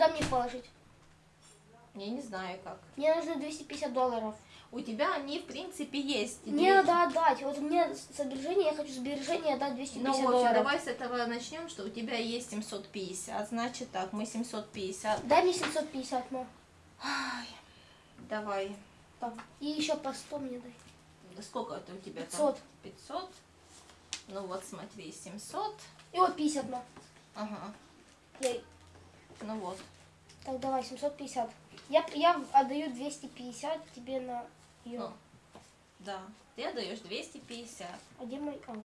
Куда мне положить? Я не знаю как. Мне нужно 250 долларов. У тебя они, в принципе, есть. Мне надо отдать. Вот у меня сбережения, я хочу сбережения отдать 250 Ну, в общем, долларов. давай с этого начнем, что у тебя есть 750. Значит так, мы 750. Дай мне 750, мам. Ай, давай. Так. И еще по 100 мне дай. Да Сколько это у тебя 500. там? 500. Ну вот, смотри, 700. И вот 50, мам. Ага. Я... Ну вот. Так, давай, 750. Я, я отдаю 250 тебе на ее. Ну, да. Ты отдаешь 250. А где мой... А,